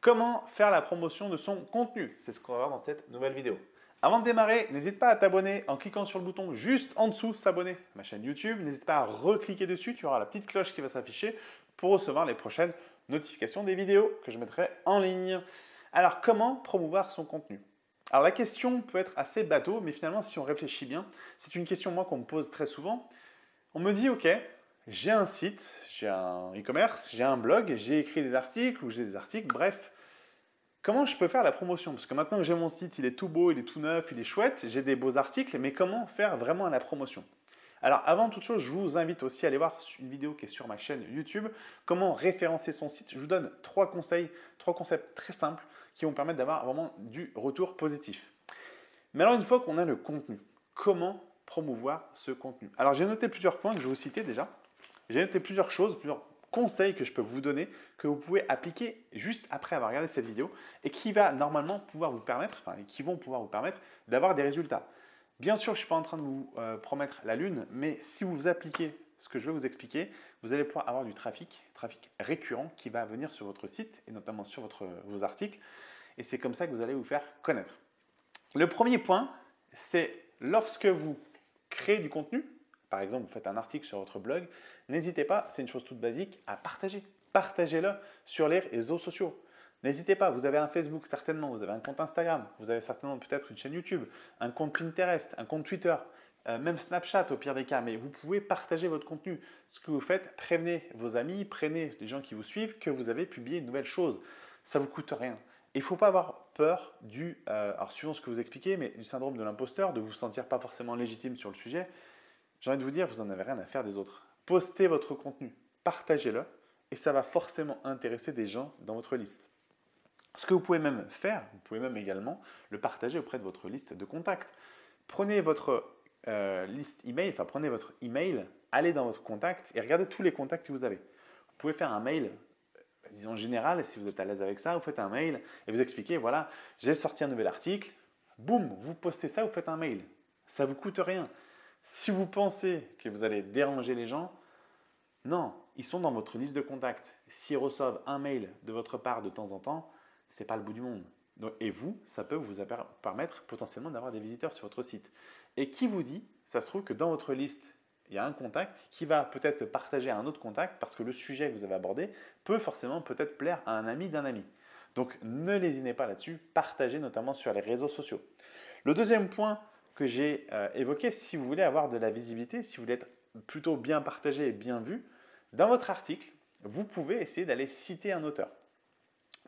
Comment faire la promotion de son contenu C'est ce qu'on va voir dans cette nouvelle vidéo. Avant de démarrer, n'hésite pas à t'abonner en cliquant sur le bouton juste en dessous s'abonner à ma chaîne YouTube. N'hésite pas à recliquer dessus, tu auras la petite cloche qui va s'afficher pour recevoir les prochaines notifications des vidéos que je mettrai en ligne. Alors, comment promouvoir son contenu? Alors, la question peut être assez bateau, mais finalement, si on réfléchit bien, c'est une question moi qu'on me pose très souvent. On me dit, ok, j'ai un site, j'ai un e-commerce, j'ai un blog, j'ai écrit des articles ou j'ai des articles, bref. Comment je peux faire la promotion? Parce que maintenant que j'ai mon site, il est tout beau, il est tout neuf, il est chouette, j'ai des beaux articles, mais comment faire vraiment la promotion? Alors avant toute chose, je vous invite aussi à aller voir une vidéo qui est sur ma chaîne YouTube, comment référencer son site? Je vous donne trois conseils, trois concepts très simples qui vont permettre d'avoir vraiment du retour positif. Mais alors une fois qu'on a le contenu, comment promouvoir ce contenu? Alors j'ai noté plusieurs points que je vais vous citer déjà. J'ai noté plusieurs choses, plusieurs conseils que je peux vous donner, que vous pouvez appliquer juste après avoir regardé cette vidéo et qui va normalement pouvoir vous permettre, enfin, qui vont pouvoir vous permettre d'avoir des résultats. Bien sûr, je ne suis pas en train de vous euh, promettre la lune, mais si vous appliquez ce que je vais vous expliquer, vous allez pouvoir avoir du trafic, trafic récurrent qui va venir sur votre site et notamment sur votre, vos articles. Et c'est comme ça que vous allez vous faire connaître. Le premier point, c'est lorsque vous créez du contenu, par exemple, vous faites un article sur votre blog, n'hésitez pas, c'est une chose toute basique, à partager. Partagez-le sur les réseaux sociaux. N'hésitez pas, vous avez un Facebook certainement, vous avez un compte Instagram, vous avez certainement peut-être une chaîne YouTube, un compte Pinterest, un compte Twitter, euh, même Snapchat au pire des cas, mais vous pouvez partager votre contenu. Ce que vous faites, prévenez vos amis, prévenez les gens qui vous suivent que vous avez publié une nouvelle chose. Ça ne vous coûte rien. Il ne faut pas avoir peur du, euh, alors suivant ce que vous expliquez, mais du syndrome de l'imposteur, de vous sentir pas forcément légitime sur le sujet. J'ai envie de vous dire, vous n'en avez rien à faire des autres. Postez votre contenu, partagez-le, et ça va forcément intéresser des gens dans votre liste. Ce que vous pouvez même faire, vous pouvez même également le partager auprès de votre liste de contacts. Prenez votre euh, liste email, enfin prenez votre email, allez dans votre contact et regardez tous les contacts que vous avez. Vous pouvez faire un mail, euh, disons général, si vous êtes à l'aise avec ça, vous faites un mail et vous expliquez, voilà, j'ai sorti un nouvel article, boum, vous postez ça, vous faites un mail. Ça ne vous coûte rien. Si vous pensez que vous allez déranger les gens, non, ils sont dans votre liste de contacts. S'ils reçoivent un mail de votre part de temps en temps, ce n'est pas le bout du monde. et vous, ça peut vous permettre potentiellement d'avoir des visiteurs sur votre site. Et qui vous dit, ça se trouve que dans votre liste, il y a un contact qui va peut-être partager à un autre contact parce que le sujet que vous avez abordé peut forcément peut-être plaire à un ami d'un ami. Donc ne lésinez pas là-dessus, partagez notamment sur les réseaux sociaux. Le deuxième point que j'ai euh, évoqué, si vous voulez avoir de la visibilité, si vous voulez être plutôt bien partagé et bien vu, dans votre article, vous pouvez essayer d'aller citer un auteur.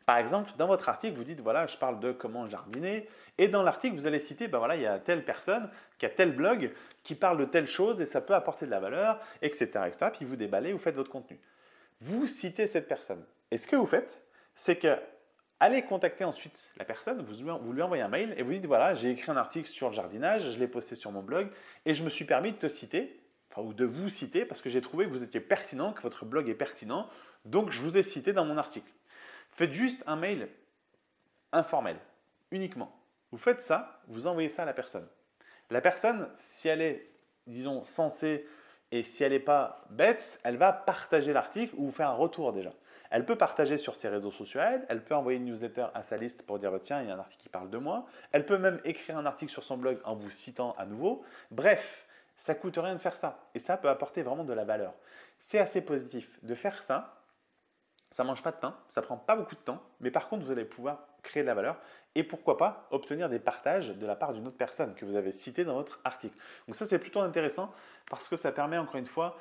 Par exemple, dans votre article, vous dites, voilà, je parle de comment jardiner. Et dans l'article, vous allez citer, ben voilà, il y a telle personne qui a tel blog qui parle de telle chose et ça peut apporter de la valeur, etc. etc. Puis vous déballez, vous faites votre contenu. Vous citez cette personne. Et ce que vous faites, c'est que allez contacter ensuite la personne, vous lui envoyez un mail et vous dites, voilà, j'ai écrit un article sur le jardinage, je l'ai posté sur mon blog et je me suis permis de te citer, enfin, ou de vous citer parce que j'ai trouvé que vous étiez pertinent, que votre blog est pertinent, donc je vous ai cité dans mon article. Faites juste un mail informel, uniquement. Vous faites ça, vous envoyez ça à la personne. La personne, si elle est, disons, censée et si elle n'est pas bête, elle va partager l'article ou vous faire un retour déjà. Elle peut partager sur ses réseaux sociaux, elle, peut envoyer une newsletter à sa liste pour dire tiens, il y a un article qui parle de moi. Elle peut même écrire un article sur son blog en vous citant à nouveau. Bref, ça coûte rien de faire ça et ça peut apporter vraiment de la valeur. C'est assez positif de faire ça ça mange pas de pain, ça prend pas beaucoup de temps, mais par contre, vous allez pouvoir créer de la valeur et pourquoi pas obtenir des partages de la part d'une autre personne que vous avez citée dans votre article. Donc ça, c'est plutôt intéressant parce que ça permet encore une fois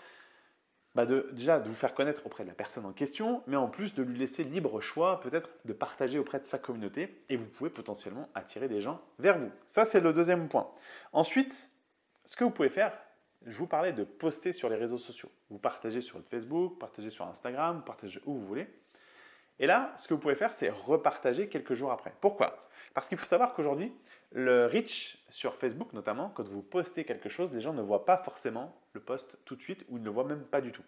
bah déjà de vous faire connaître auprès de la personne en question, mais en plus de lui laisser libre choix peut-être de partager auprès de sa communauté et vous pouvez potentiellement attirer des gens vers vous. Ça, c'est le deuxième point. Ensuite, ce que vous pouvez faire, je vous parlais de poster sur les réseaux sociaux. Vous partagez sur Facebook, partagez sur Instagram, partagez où vous voulez. Et là, ce que vous pouvez faire, c'est repartager quelques jours après. Pourquoi? Parce qu'il faut savoir qu'aujourd'hui, le reach sur Facebook notamment, quand vous postez quelque chose, les gens ne voient pas forcément le post tout de suite ou ne le voient même pas du tout.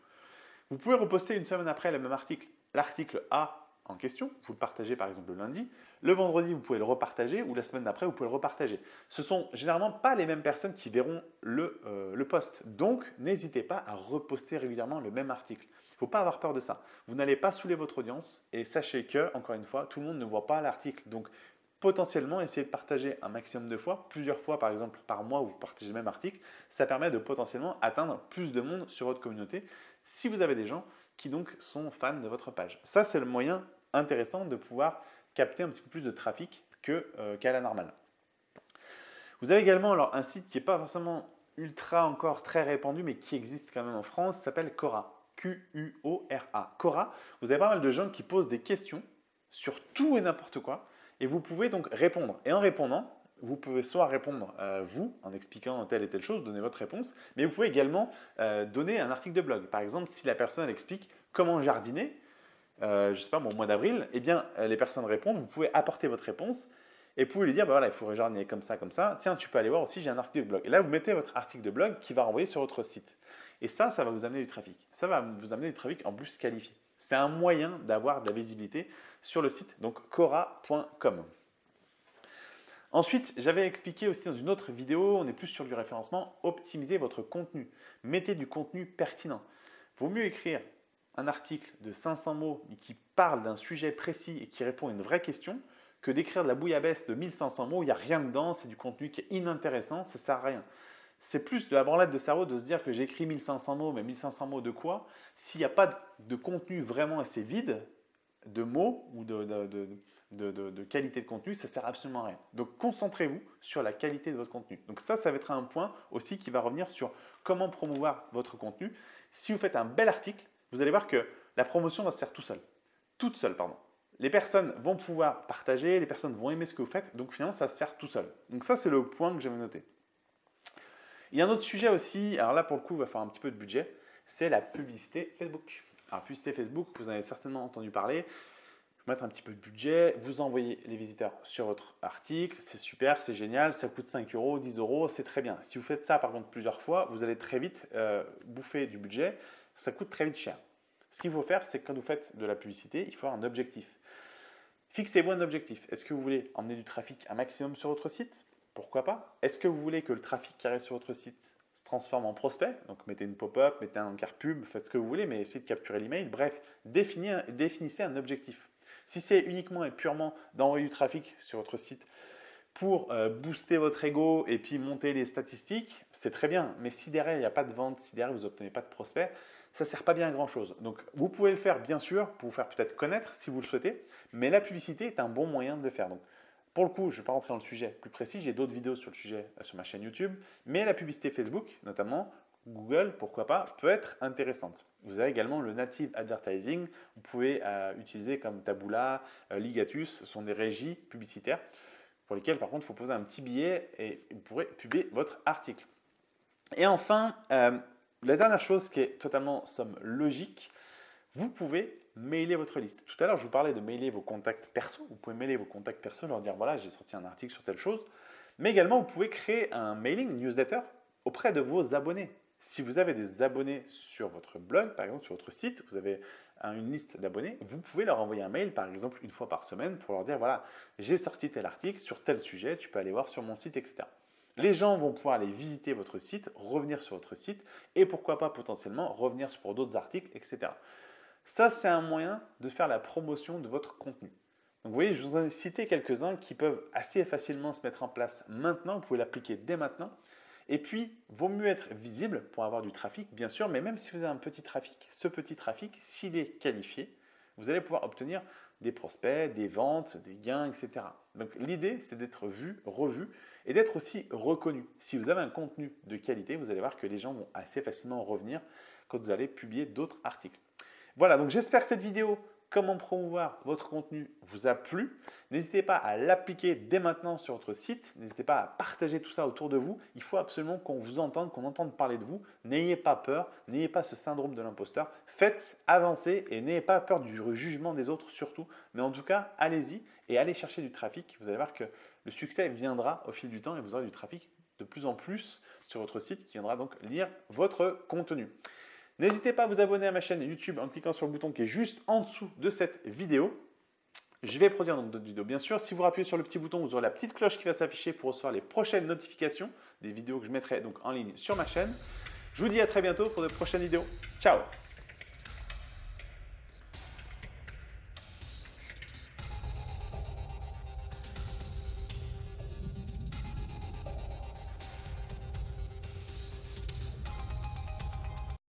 Vous pouvez reposter une semaine après le même article. L'article A en question, vous le partagez par exemple le lundi, le vendredi vous pouvez le repartager ou la semaine d'après vous pouvez le repartager. Ce sont généralement pas les mêmes personnes qui verront le, euh, le post, donc n'hésitez pas à reposter régulièrement le même article. faut pas avoir peur de ça. Vous n'allez pas saouler votre audience et sachez que, encore une fois, tout le monde ne voit pas l'article. Donc, potentiellement, essayez de partager un maximum de fois, plusieurs fois par exemple par mois, vous partagez le même article. Ça permet de potentiellement atteindre plus de monde sur votre communauté si vous avez des gens qui donc sont fans de votre page. Ça, c'est le moyen intéressant de pouvoir capter un petit peu plus de trafic euh, qu'à la normale. Vous avez également alors, un site qui n'est pas forcément ultra encore très répandu, mais qui existe quand même en France, s'appelle Cora. Q-U-O-R-A. Cora, vous avez pas mal de gens qui posent des questions sur tout et n'importe quoi, et vous pouvez donc répondre. Et en répondant, vous pouvez soit répondre euh, vous, en expliquant telle et telle chose, donner votre réponse, mais vous pouvez également euh, donner un article de blog. Par exemple, si la personne explique comment jardiner, euh, je ne sais pas, au mois d'avril, eh bien, les personnes répondent, vous pouvez apporter votre réponse et vous pouvez lui dire, bah voilà, il faudrait jardiner comme ça, comme ça. Tiens, tu peux aller voir aussi, j'ai un article de blog. Et là, vous mettez votre article de blog qui va renvoyer sur votre site. Et ça, ça va vous amener du trafic. Ça va vous amener du trafic en plus qualifié. C'est un moyen d'avoir de la visibilité sur le site, donc cora.com. Ensuite, j'avais expliqué aussi dans une autre vidéo, on est plus sur du référencement, optimisez votre contenu. Mettez du contenu pertinent. Vaut mieux écrire un article de 500 mots qui parle d'un sujet précis et qui répond à une vraie question que d'écrire de la bouillabaisse de 1500 mots, il n'y a rien dedans, c'est du contenu qui est inintéressant, ça ne sert à rien. C'est plus de la de cerveau de se dire que j'écris 1500 mots, mais 1500 mots de quoi S'il n'y a pas de contenu vraiment assez vide, de mots ou de, qualité de contenu, ça sert absolument à rien. Donc concentrez-vous sur la qualité de votre contenu. Donc ça, ça va être un point aussi qui va revenir sur comment promouvoir votre contenu. Si vous faites un bel article, vous allez voir que la promotion va se faire tout seul. Toute seule, pardon. Les personnes vont pouvoir partager, les personnes vont aimer ce que vous faites, donc finalement, ça va se faire tout seul. Donc ça, c'est le point que j'avais noté. Il y a un autre sujet aussi, alors là, pour le coup, il va falloir un petit peu de budget, c'est la publicité Facebook. Alors, publicité Facebook, vous en avez certainement entendu parler mettre un petit peu de budget, vous envoyez les visiteurs sur votre article, c'est super, c'est génial, ça coûte 5 euros, 10 euros, c'est très bien. Si vous faites ça par contre plusieurs fois, vous allez très vite euh, bouffer du budget, ça coûte très vite cher. Ce qu'il faut faire, c'est que quand vous faites de la publicité, il faut avoir un objectif. Fixez-vous un objectif. Est-ce que vous voulez emmener du trafic un maximum sur votre site? Pourquoi pas? Est-ce que vous voulez que le trafic qui arrive sur votre site se transforme en prospect Donc mettez une pop-up, mettez un encart pub, faites ce que vous voulez, mais essayez de capturer l'email. Bref, définissez un objectif. Si c'est uniquement et purement d'envoyer du trafic sur votre site pour euh, booster votre ego et puis monter les statistiques, c'est très bien. Mais si derrière, il n'y a pas de vente, si derrière, vous n'obtenez pas de prospects, ça ne sert pas bien à grand chose. Donc, vous pouvez le faire, bien sûr, pour vous faire peut-être connaître si vous le souhaitez, mais la publicité est un bon moyen de le faire. Pour le coup, je ne vais pas rentrer dans le sujet plus précis, j'ai d'autres vidéos sur le sujet euh, sur ma chaîne YouTube, mais la publicité Facebook, notamment, Google, pourquoi pas, peut être intéressante. Vous avez également le native advertising. Vous pouvez euh, utiliser comme Taboola, euh, Ligatus, ce sont des régies publicitaires pour lesquelles par contre il faut poser un petit billet et vous pourrez publier votre article. Et enfin, la dernière chose qui est totalement somme logique, vous pouvez mailer votre liste. Tout à l'heure, je vous parlais de mailer vos contacts perso. Vous pouvez mailer vos contacts perso, leur dire voilà, j'ai sorti un article sur telle chose. Mais également, vous pouvez créer un mailing newsletter auprès de vos abonnés. Si vous avez des abonnés sur votre blog, par exemple sur votre site, vous avez une liste d'abonnés, vous pouvez leur envoyer un mail, par exemple une fois par semaine, pour leur dire voilà, j'ai sorti tel article sur tel sujet, tu peux aller voir sur mon site, etc. Les gens vont pouvoir aller visiter votre site, revenir sur votre site et pourquoi pas potentiellement revenir pour d'autres articles, etc. Ça, c'est un moyen de faire la promotion de votre contenu. Donc vous voyez, je vous ai cité quelques-uns qui peuvent assez facilement se mettre en place maintenant. Vous pouvez l'appliquer dès maintenant. Et puis, vaut mieux être visible pour avoir du trafic, bien sûr, mais même si vous avez un petit trafic, ce petit trafic, s'il est qualifié, vous allez pouvoir obtenir des prospects, des ventes, des gains, etc. Donc l'idée, c'est d'être vu, revu et d'être aussi reconnu. Si vous avez un contenu de qualité, vous allez voir que les gens vont assez facilement revenir quand vous allez publier d'autres articles. Voilà, donc j'espère que cette vidéo comment promouvoir votre contenu vous a plu. N'hésitez pas à l'appliquer dès maintenant sur votre site. N'hésitez pas à partager tout ça autour de vous. Il faut absolument qu'on vous entende, qu'on entende parler de vous. N'ayez pas peur, n'ayez pas ce syndrome de l'imposteur. Faites avancer et n'ayez pas peur du jugement des autres surtout. Mais en tout cas, allez-y et allez chercher du trafic. Vous allez voir que le succès viendra au fil du temps et vous aurez du trafic de plus en plus sur votre site qui viendra donc lire votre contenu. N'hésitez pas à vous abonner à ma chaîne YouTube en cliquant sur le bouton qui est juste en dessous de cette vidéo. Je vais produire d'autres vidéos. Bien sûr, si vous appuyez sur le petit bouton, vous aurez la petite cloche qui va s'afficher pour recevoir les prochaines notifications des vidéos que je mettrai donc en ligne sur ma chaîne. Je vous dis à très bientôt pour de prochaines vidéos. Ciao